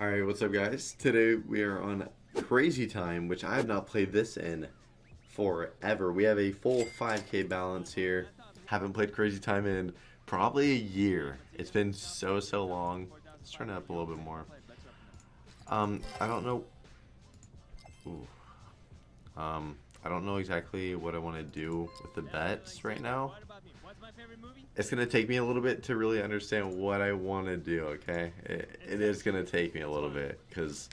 Alright, what's up guys? Today we are on Crazy Time, which I have not played this in forever. We have a full 5k balance here. Haven't played Crazy Time in probably a year. It's been so, so long. Let's turn it up a little bit more. Um, I don't know... Ooh. Um, I don't know exactly what I want to do with the bets right now. It's going to take me a little bit to really understand what I want to do, okay? It, it is going to take me a little bit because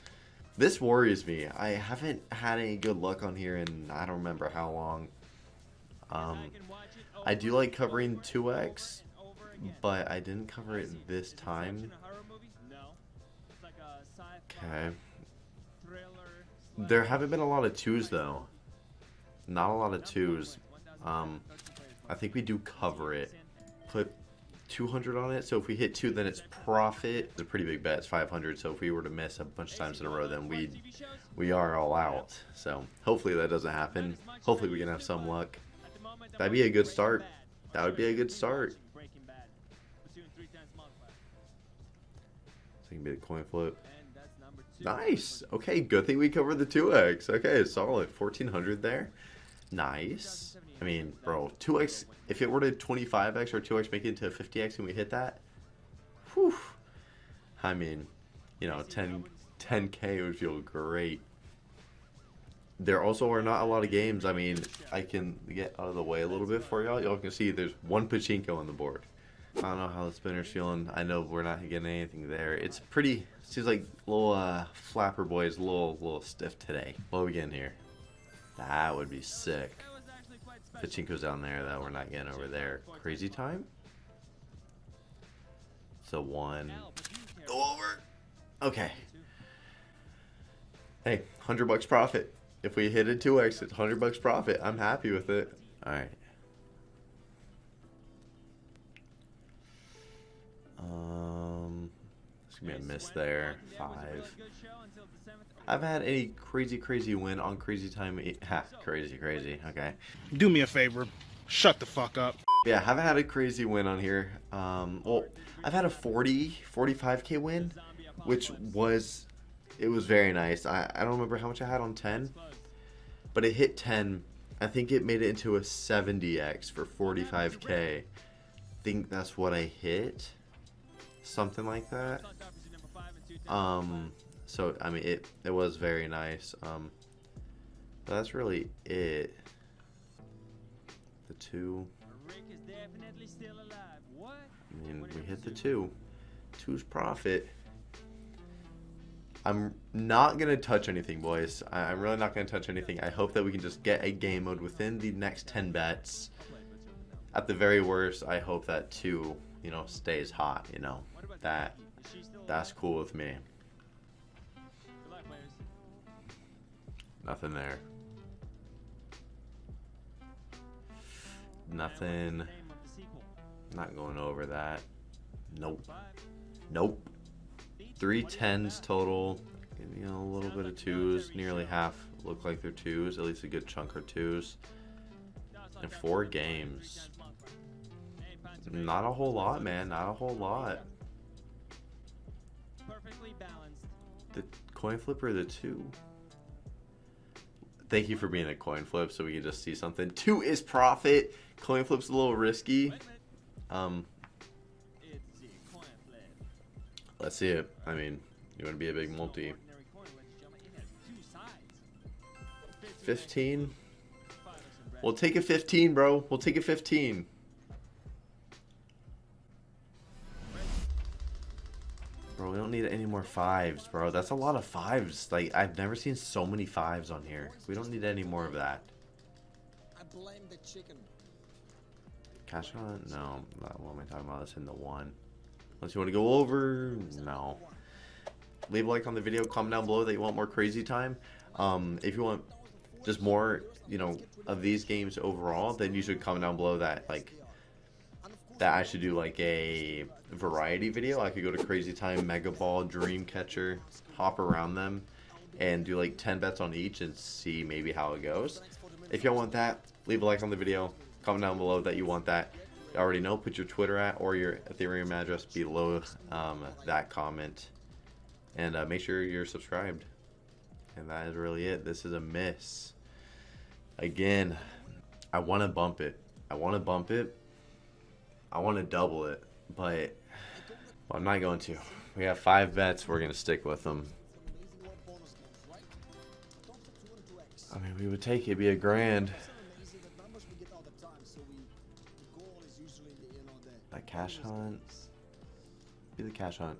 this worries me. I haven't had any good luck on here and I don't remember how long. Um, I do like covering 2x, but I didn't cover it this time. Okay. There haven't been a lot of twos though. Not a lot of twos. Um, I think we do cover it. Put 200 on it. So if we hit two, then it's profit. It's a pretty big bet. It's 500. So if we were to miss a bunch of times in a row, then we we are all out. So hopefully that doesn't happen. Hopefully we can have some luck. That'd be a good start. That would be a good start. Be a coin flip. Nice. Okay, good thing we covered the 2x. Okay, solid. 1400 there. Nice. I mean, bro, 2x, if it were to 25x or 2x make it into 50x and we hit that, whew. I mean, you know, 10, 10k would feel great. There also are not a lot of games. I mean, I can get out of the way a little bit for y'all. Y'all can see there's one pachinko on the board. I don't know how the spinner's feeling. I know we're not getting anything there. It's pretty, seems like little uh, flapper boy is a little, little stiff today. What are we getting here? That would be sick. Pachinko's down there that we're not getting over there. Crazy time? So one. Go over. Okay. Hey, 100 bucks profit. If we hit a 2x, it's 100 bucks profit. I'm happy with it. Alright. Um, it's gonna be a miss there. Five. I've had a crazy, crazy win on Crazy Time. Ha, crazy, crazy. Okay. Do me a favor. Shut the fuck up. Yeah, I haven't had a crazy win on here. Um, well, I've had a 40, 45k win, which was, it was very nice. I, I don't remember how much I had on 10, but it hit 10. I think it made it into a 70x for 45k. I think that's what I hit. Something like that. Um, so I mean it it was very nice um that's really it. The two. I mean we hit the two. Two's profit. I'm not gonna touch anything boys. I, am really not gonna touch anything. I hope that we can just get a game mode within the next 10 bets. At the very worst I hope that two you know stays hot you know. That that's cool with me Nothing there. Nothing. Not going over that. Nope. Nope. Three tens total. You know, a little bit of twos. Nearly half look like they're twos. At least a good chunk are twos. And four games. Not a whole lot, man. Not a whole lot. The coin flipper, the two. Thank you for being a coin flip so we can just see something. Two is profit. Coin flip's a little risky. Um, let's see it. I mean, you want to be a big multi. 15? We'll take a 15, bro. We'll take a 15. Bro, we don't need any more fives, bro. That's a lot of fives. Like, I've never seen so many fives on here. We don't need any more of that. I blame the chicken. Cash on? No. What am I talking about? Let's in the one. Unless you want to go over? No. Leave a like on the video. Comment down below that you want more crazy time. Um, if you want just more, you know, of these games overall, then you should comment down below that, like, that I should do like a variety video. I could go to Crazy Time, Mega Ball, Dreamcatcher, hop around them, and do like 10 bets on each and see maybe how it goes. If y'all want that, leave a like on the video. Comment down below that you want that. You already know, put your Twitter at or your Ethereum address below um, that comment. And uh, make sure you're subscribed. And that is really it. This is a miss. Again, I want to bump it. I want to bump it. I want to double it. But I'm not going to. We have five bets. We're going to stick with them. I mean, we would take it. be a grand. That cash hunt. Be the cash hunt.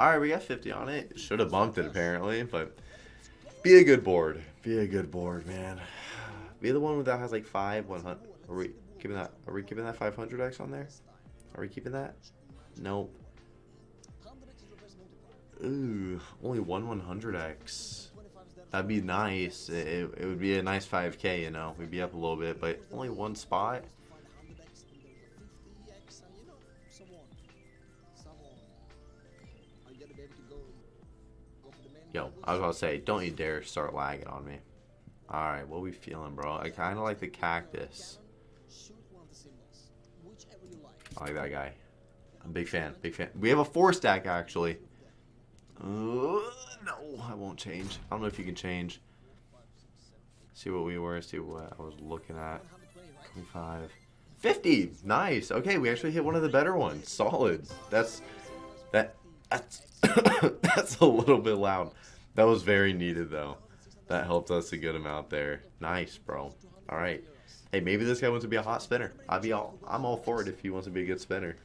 Alright, we got 50 on it. Should have bumped it apparently, but be a good board. Be a good board, man. Be the one that has like five, 100. Are we keeping that? Are we keeping that 500x on there? Are we keeping that? Nope. Ooh, only one 100x. That'd be nice. It, it would be a nice 5k, you know. We'd be up a little bit, but only one spot. Yo, I was about to say, don't you dare start lagging on me. Alright, what we feeling, bro? I kind of like the cactus. I like that guy. I'm a big fan, big fan. We have a four stack, actually. Uh, no, I won't change. I don't know if you can change. See what we were, see what I was looking at. 25. 50! Nice! Okay, we actually hit one of the better ones. Solid. That's... That... That's... that's a little bit loud. That was very needed, though. That helped us a good amount there. Nice, bro. All right. Hey, maybe this guy wants to be a hot spinner. I'd be all. I'm all for it if he wants to be a good spinner.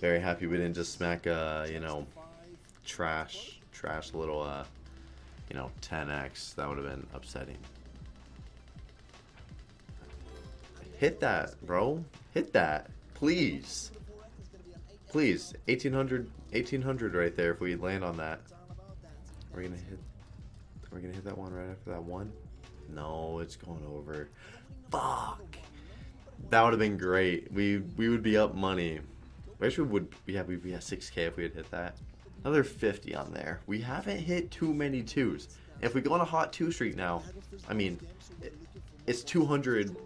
Very happy we didn't just smack, uh, you know, trash, trash little, uh, you know, 10x. That would have been upsetting. Hit that, bro. Hit that, please. Please, 1800, 1800 right there if we land on that. We're gonna hit, we're gonna hit that one right after that one? No, it's going over. Fuck. That would have been great. We we would be up money. Wish We would yeah, we'd be at 6k if we had hit that. Another 50 on there. We haven't hit too many twos. If we go on a hot two streak now, I mean, it's 200.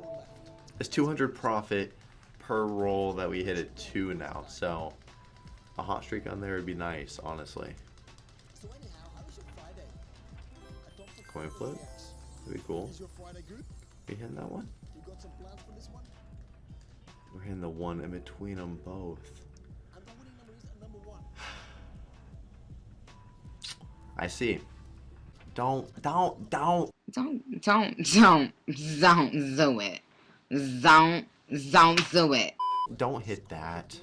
It's 200 profit per roll that we hit at two now. So a hot streak on there would be nice, honestly. Coin flip. That'd be cool. We hitting that one? We're hitting the one in between them both. I see. Don't, don't, don't. Don't, don't, don't, don't do it. Don't, don't do it. Don't hit that.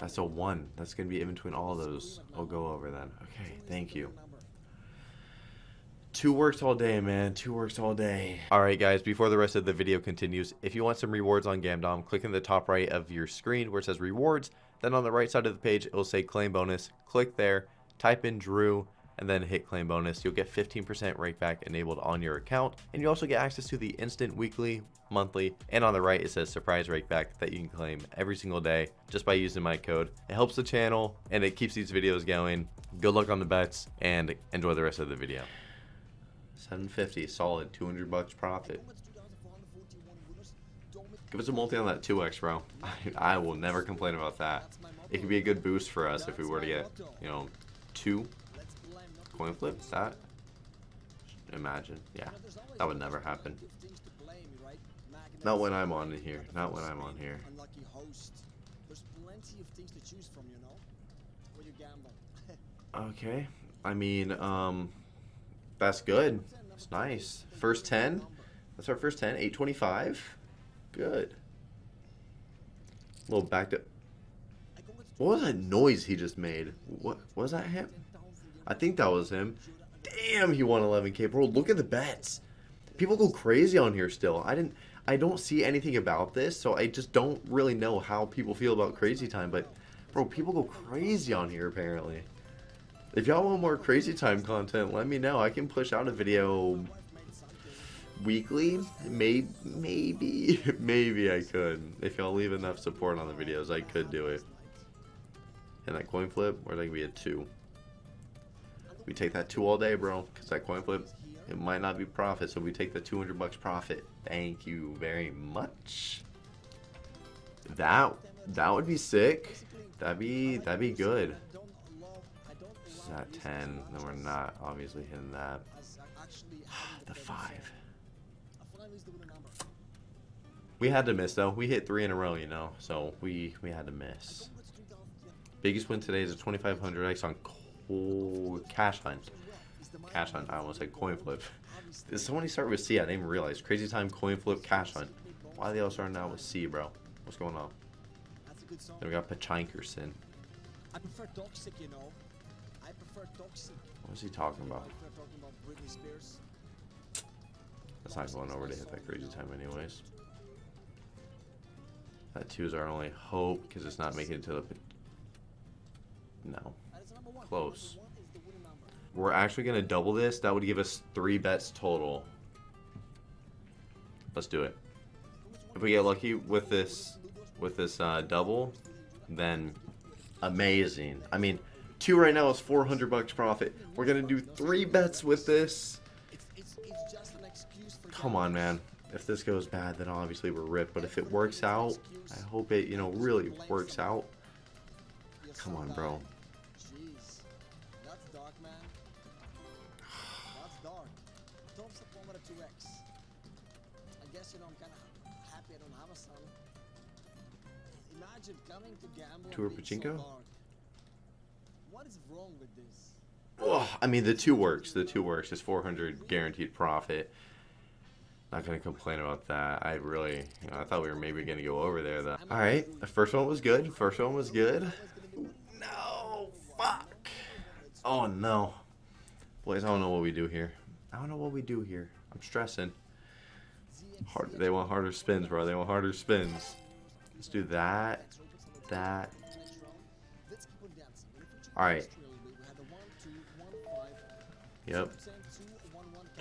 That's a one. That's going to be in between all those. I'll go over then. Okay, thank you. Two works all day, man. Two works all day. Alright, guys, before the rest of the video continues, if you want some rewards on Gamdom, click in the top right of your screen where it says rewards. Then on the right side of the page, it will say claim bonus. Click there, type in Drew, and then hit claim bonus. You'll get 15% rakeback enabled on your account. And you also get access to the instant weekly, monthly, and on the right it says surprise rakeback that you can claim every single day just by using my code. It helps the channel and it keeps these videos going. Good luck on the bets and enjoy the rest of the video. 750, solid, 200 bucks profit. Give us a multi on that 2x, bro. I, I will never complain about that. It could be a good boost for us if we were to get, you know, two coin flips That? Imagine. Yeah. That would never happen. Not when I'm on here. Not when I'm on here. Okay. I mean, um, that's good. That's nice. First 10. That's our first 10. 825. Good. A little backed up. What was that noise he just made? What was that him? I think that was him. Damn, he won 11k, bro. Look at the bets. People go crazy on here still. I didn't. I don't see anything about this, so I just don't really know how people feel about Crazy Time. But, bro, people go crazy on here apparently. If y'all want more Crazy Time content, let me know. I can push out a video weekly. Maybe, maybe, maybe I could. If y'all leave enough support on the videos, I could do it. And that coin flip, or that could be a two. We take that two all day, bro, because that coin flip It might not be profit, so we take the 200 bucks profit. Thank you very much. That that would be sick. That'd be that'd be good. Is at 10. No, we're not obviously hitting that. the five. We had to miss though. We hit three in a row, you know. So we we had to miss. Biggest win today is a 2500x on cash hunt. Cash hunt. I almost said coin flip. Did somebody start with C? I didn't even realize. Crazy time coin flip cash hunt. Why are they all starting out with C, bro? What's going on? Then we got Pachinkerson. I prefer toxic, you know. What was he talking about? That's not going over to hit that crazy time anyways. That two is our only hope because it's not making it to the. No. Is. Close. Is. We're actually going to double this. That would give us three bets total. Let's do it. If we get lucky with this, with this uh, double, then amazing. I mean, two right now is 400 bucks profit. We're going to do three bets with this. Come on, man. If this goes bad, then obviously we're ripped. But if it works out, I hope it, you know, really works out. Come on, bro. dying. Jeez. That's dark, man. That's dark. Thumbs up over the 2x. I guess, you know, I'm kind of happy I don't have a son. Imagine coming to gamble Tour Pachinko? What is wrong with this? Oh, I mean, the two works. The two works. It's 400 guaranteed profit. Not gonna complain about that. I really, you know, I thought we were maybe gonna go over there though. All right, the first one was good. First one was good. No, fuck. Oh no, boys, I don't know what we do here. I don't know what we do here. I'm stressing. Hard. They want harder spins, bro. They want harder spins. Let's do that. That. All right. Yep.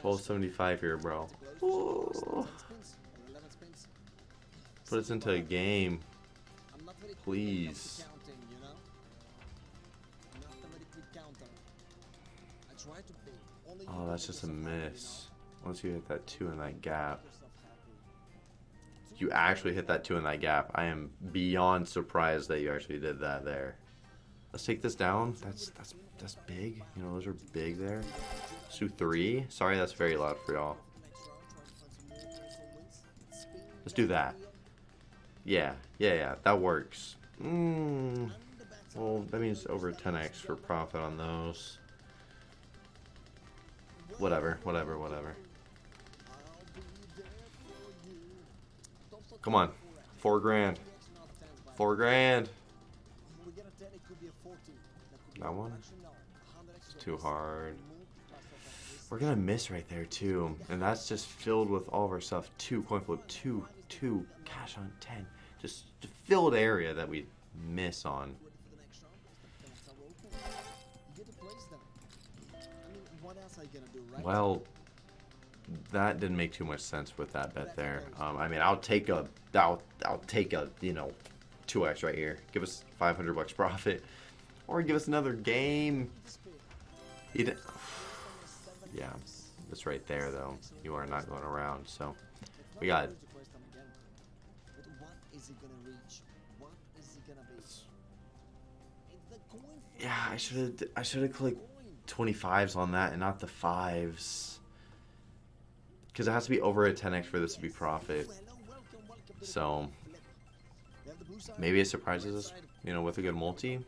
1275 here, bro. Ooh. Put us into a game. Please. Oh, that's just a miss. Once you hit that two in that gap. You actually hit that two in that gap. I am beyond surprised that you actually did that there. Let's take this down. That's that's that's big. You know, those are big there. Let's three. Sorry, that's very loud for y'all. Let's do that. Yeah, yeah, yeah. That works. Mm, well, that means over 10x for profit on those. Whatever, whatever, whatever. Come on. Four grand. Four grand. That one? It's too hard. We're gonna miss right there too, and that's just filled with all of our stuff. Two coin flip, two, two cash hunt ten, just filled area that we miss on. Well, that didn't make too much sense with that bet there. Um, I mean, I'll take a, I'll, I'll take a, you know, two x right here. Give us 500 bucks profit, or give us another game. Yeah, it's right there though. You are not going around, so we got. Yeah, I should have. I should have clicked 25s on that and not the fives. Because it has to be over a 10x for this to be profit. So maybe it surprises us, you know, with a good multi.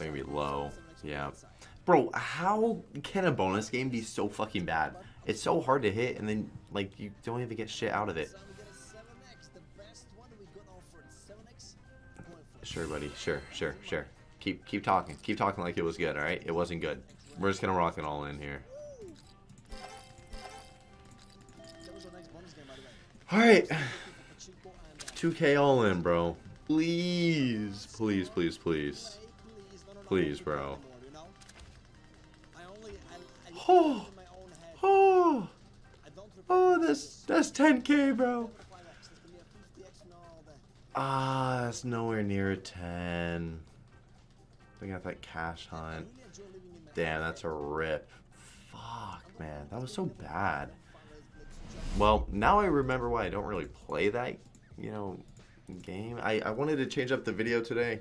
Maybe low. Yeah. Bro, how can a bonus game be so fucking bad? It's so hard to hit, and then, like, you don't even get shit out of it. Sure, buddy. Sure, sure, sure. Keep keep talking. Keep talking like it was good, alright? It wasn't good. We're just gonna rock it all in here. Alright. 2k all in, bro. Please, please, please, please. Please, bro. Oh, oh, oh, that's that's 10k, bro. Ah, that's nowhere near a 10. We got that cash hunt. Damn, that's a rip. Fuck, man. That was so bad. Well, now I remember why I don't really play that, you know, game. I, I wanted to change up the video today,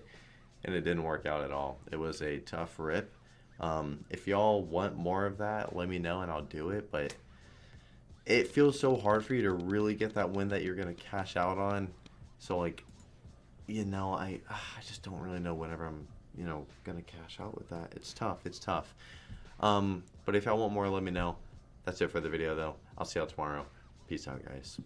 and it didn't work out at all. It was a tough rip. Um, if y'all want more of that, let me know and I'll do it. But it feels so hard for you to really get that win that you're gonna cash out on. So like, you know, I I just don't really know whenever I'm you know gonna cash out with that. It's tough. It's tough. Um, but if y'all want more, let me know. That's it for the video though. I'll see y'all tomorrow. Peace out, guys.